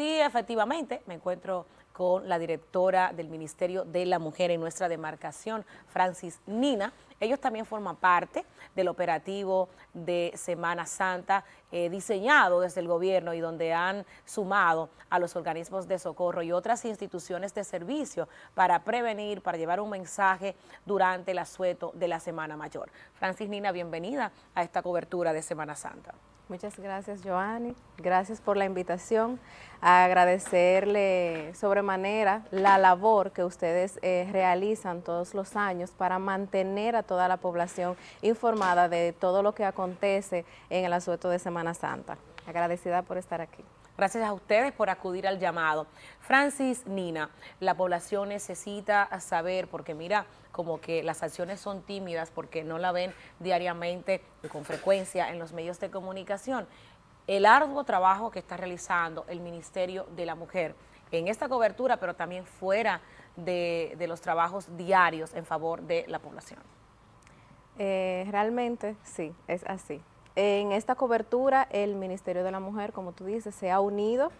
Sí, efectivamente, me encuentro con la directora del Ministerio de la Mujer en nuestra demarcación, Francis Nina. Ellos también forman parte del operativo de Semana Santa eh, diseñado desde el gobierno y donde han sumado a los organismos de socorro y otras instituciones de servicio para prevenir, para llevar un mensaje durante el asueto de la Semana Mayor. Francis Nina, bienvenida a esta cobertura de Semana Santa. Muchas gracias, Joanny. Gracias por la invitación. agradecerle sobremanera la labor que ustedes eh, realizan todos los años para mantener a toda la población informada de todo lo que acontece en el asueto de Semana Santa. Agradecida por estar aquí. Gracias a ustedes por acudir al llamado. Francis Nina, la población necesita saber, porque mira, como que las acciones son tímidas porque no la ven diariamente y con frecuencia en los medios de comunicación. El arduo trabajo que está realizando el Ministerio de la Mujer en esta cobertura, pero también fuera de, los trabajos diarios en favor de la población. Eh, realmente sí, es así. En esta cobertura, el Ministerio de la Mujer, como tú dices, se ha unido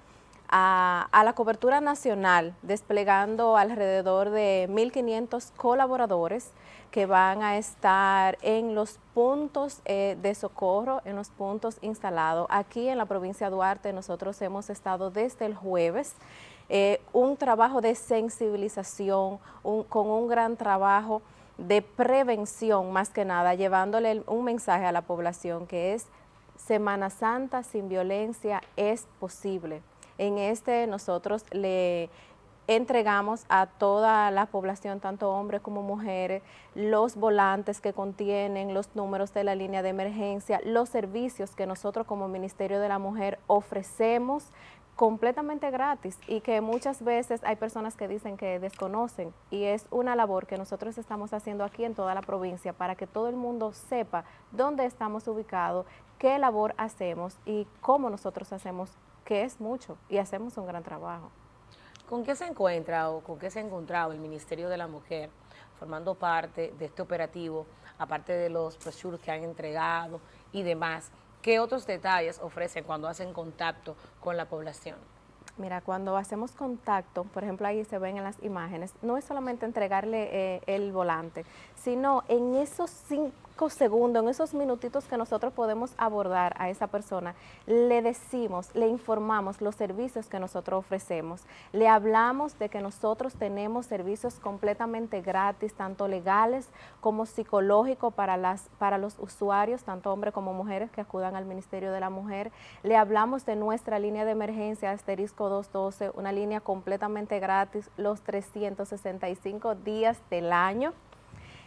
a, la cobertura nacional, desplegando alrededor de 1.500 colaboradores que van a estar en los puntos eh, de socorro, en los puntos instalados. Aquí en la provincia de Duarte nosotros hemos estado desde el jueves, eh, un trabajo de sensibilización, con un gran trabajo de prevención más que nada, llevándole un mensaje a la población que es Semana Santa sin violencia es posible. En este nosotros le entregamos a toda la población, tanto hombres como mujeres, los volantes que contienen los números de la línea de emergencia, los servicios que nosotros como Ministerio de la Mujer ofrecemos completamente gratis y que muchas veces hay personas que dicen que desconocen y es una labor que nosotros estamos haciendo aquí en toda la provincia para que todo el mundo sepa dónde estamos ubicados, qué labor hacemos y cómo nosotros hacemos, que es mucho y hacemos un gran trabajo. ¿Con qué se encuentra o con qué se ha encontrado el Ministerio de la Mujer formando parte de este operativo, aparte de los brochures que han entregado y demás? ¿Qué otros detalles ofrecen cuando hacen contacto con la población? Mira, cuando hacemos contacto, por ejemplo ahí se ven en las imágenes, no es solamente entregarle eh, el volante, sino en esos cinco segundos, en esos minutitos que nosotros podemos abordar a esa persona, le decimos, le informamos los servicios que nosotros ofrecemos, le hablamos de que nosotros tenemos servicios completamente gratis, tanto legales como psicológicos para, las, para los usuarios, tanto hombres como mujeres que acudan al Ministerio de la Mujer, le hablamos de nuestra línea de emergencia asterisco 212, una línea completamente gratis los 365 días del año,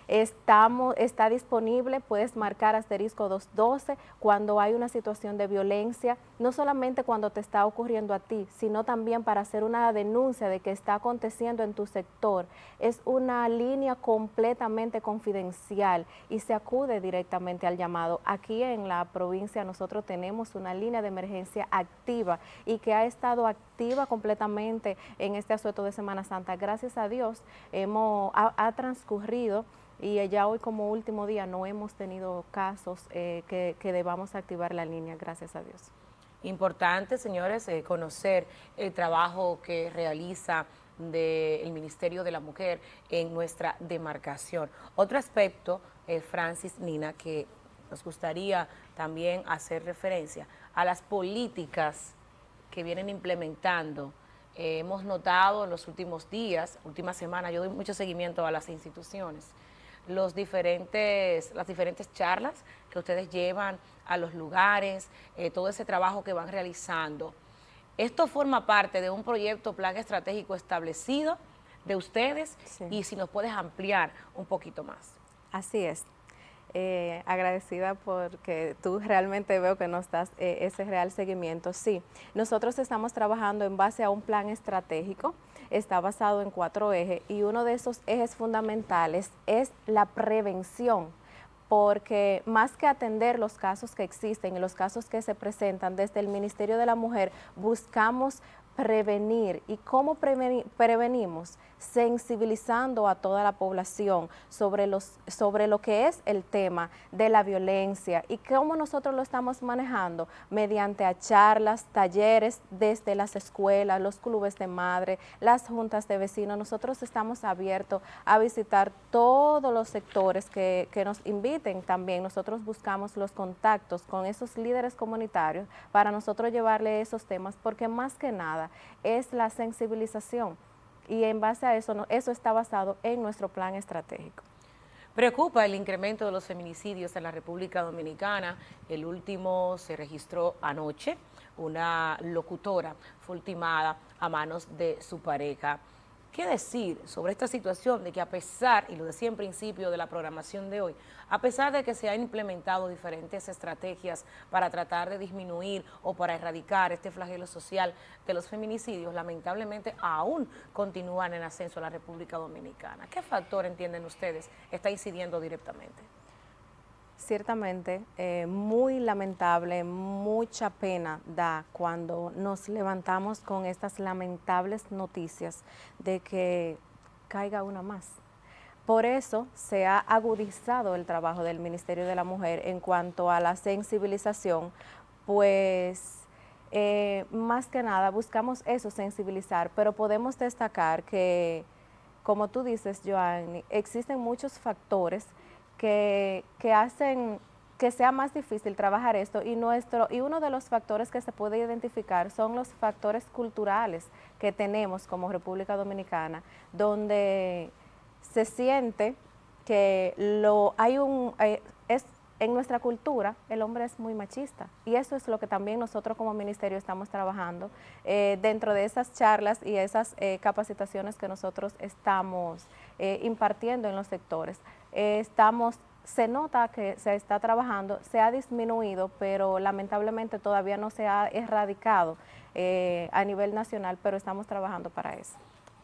Estamos, está disponible, puedes marcar asterisco 212 cuando hay una situación de violencia, no solamente cuando te está ocurriendo a ti, sino también para hacer una denuncia de que está aconteciendo en tu sector. Es una línea completamente confidencial y se acude directamente al llamado. Aquí en la provincia nosotros tenemos una línea de emergencia activa y que ha estado activa completamente en este asueto de Semana Santa. Gracias a Dios hemos, ha transcurrido y ya hoy como último día no hemos tenido casos eh, que, debamos activar la línea, gracias a Dios. Importante, señores, eh, conocer el trabajo que realiza del Ministerio de la Mujer en nuestra demarcación. Otro aspecto, eh, Francis Nina, que nos gustaría también hacer referencia a las políticas que vienen implementando. hemos notado en los últimos días, últimas semanas, yo doy mucho seguimiento a las instituciones, los diferentes, las diferentes charlas que ustedes llevan a los lugares, eh, todo ese trabajo que van realizando. Esto forma parte de un proyecto, plan estratégico establecido de ustedes y si nos puedes ampliar un poquito más. Así es. Eh, agradecida porque tú realmente veo que nos das eh, ese real seguimiento. Sí, nosotros estamos trabajando en base a un plan estratégico está basado en cuatro ejes y uno de esos ejes fundamentales es la prevención porque más que atender los casos que existen y los casos que se presentan desde el Ministerio de la Mujer, buscamos prevenir. ¿Y cómo prevenimos? sensibilizando a toda la población sobre, los, sobre lo que es el tema de la violencia y cómo nosotros lo estamos manejando mediante a charlas, talleres desde las escuelas, los clubes de madre, las juntas de vecinos. Nosotros estamos abiertos a visitar todos los sectores que, que nos inviten también. Nosotros buscamos los contactos con esos líderes comunitarios para nosotros llevarle esos temas porque más que nada es la sensibilización y en base a eso, eso está basado en nuestro plan estratégico. Preocupa el incremento de los feminicidios en la República Dominicana. El último se registró anoche. Una locutora fue ultimada a manos de su pareja. ¿Qué decir sobre esta situación de que a pesar, y lo decía en principio de la programación de hoy, a pesar de que se han implementado diferentes estrategias para tratar de disminuir o para erradicar este flagelo social de los feminicidios, lamentablemente aún continúan en ascenso en la República Dominicana? ¿Qué factor entienden ustedes está incidiendo directamente? Ciertamente eh, muy lamentable, mucha pena da cuando nos levantamos con estas lamentables noticias de que caiga una más. Por eso se ha agudizado el trabajo del Ministerio de la Mujer en cuanto a la sensibilización, pues eh, más que nada buscamos eso, sensibilizar, pero podemos destacar que, como tú dices, Joanny, existen muchos factores que, hacen que sea más difícil trabajar esto. Y nuestro y uno de los factores que se puede identificar son los factores culturales que tenemos como República Dominicana, donde se siente que lo hay un eh, es en nuestra cultura el hombre es muy machista. Y eso es lo que también nosotros como ministerio estamos trabajando eh, dentro de esas charlas y esas eh, capacitaciones que nosotros estamos impartiendo en los sectores estamos, se nota que se está trabajando, se ha disminuido, pero lamentablemente todavía no se ha erradicado eh, a nivel nacional, pero estamos trabajando para eso.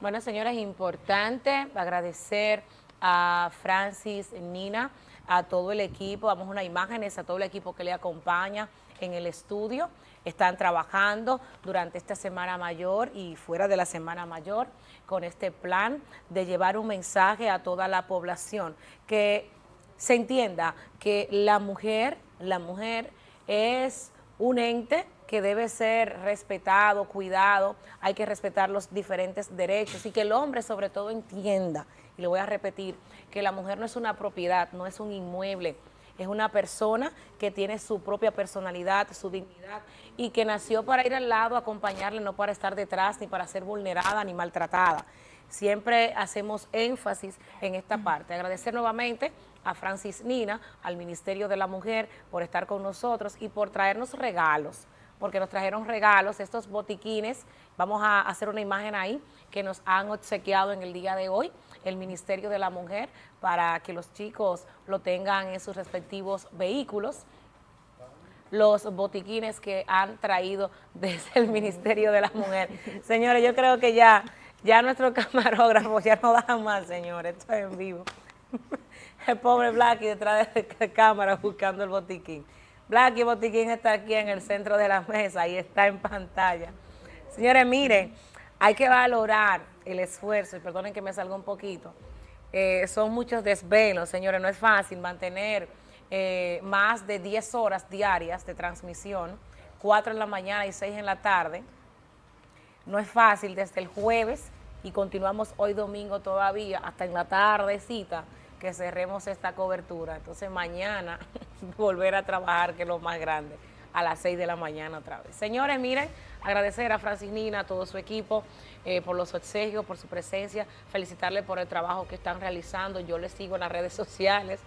Bueno, señora, es importante agradecer a Francis Nina, a todo el equipo, damos unas imágenes a todo el equipo que le acompaña en el estudio, están trabajando durante esta Semana Mayor y fuera de la Semana Mayor con este plan de llevar un mensaje a toda la población, que se entienda que la mujer, la mujer es un ente que debe ser respetado, cuidado, hay que respetar los diferentes derechos y que el hombre sobre todo entienda, y le voy a repetir, que la mujer no es una propiedad, no es un inmueble, es una persona que tiene su propia personalidad, su dignidad y que nació para ir al lado, acompañarle, no para estar detrás ni para ser vulnerada ni maltratada. Siempre hacemos énfasis en esta parte. Agradecer nuevamente a Francis Nina, al Ministerio de la Mujer, por estar con nosotros y por traernos regalos, porque nos trajeron regalos, estos botiquines, vamos a hacer una imagen ahí, que nos han obsequiado en el día de hoy el Ministerio de la Mujer para que los chicos lo tengan en sus respectivos vehículos los botiquines que han traído desde el Ministerio de la Mujer. Señores, yo creo que ya, ya nuestro camarógrafo ya no da más, señores, esto es en vivo. El pobre Blacky detrás de la cámara buscando el botiquín. Blacky Botiquín está aquí en el centro de la mesa y está en pantalla. Señores, miren, hay que valorar el esfuerzo, y perdonen que me salga un poquito, eh, son muchos desvelos, señores, no es fácil mantener eh, más de 10 horas diarias de transmisión, 4 en la mañana y 6 en la tarde, no es fácil desde el jueves y continuamos hoy domingo todavía hasta en la tardecita que cerremos esta cobertura, entonces mañana volver a trabajar que es lo más grande a las 6 de la mañana otra vez. Señores, miren, agradecer a Francis Nina, a todo su equipo, eh, por los obsequios, por su presencia, felicitarle por el trabajo que están realizando. Yo les sigo en las redes sociales,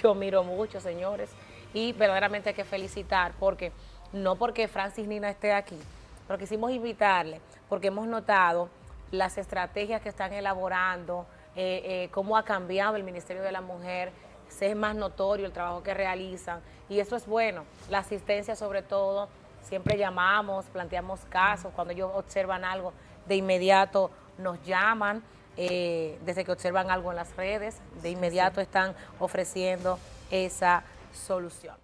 yo miro mucho, señores, y verdaderamente hay que felicitar, porque no porque Francis Nina esté aquí, pero quisimos invitarle, porque hemos notado las estrategias que están elaborando, eh, eh, cómo ha cambiado el Ministerio de la Mujer, es más notorio el trabajo que realizan. Y eso es bueno, la asistencia sobre todo, siempre llamamos, planteamos casos, cuando ellos observan algo, de inmediato nos llaman, eh, desde que observan algo en las redes, de inmediato están ofreciendo esa solución.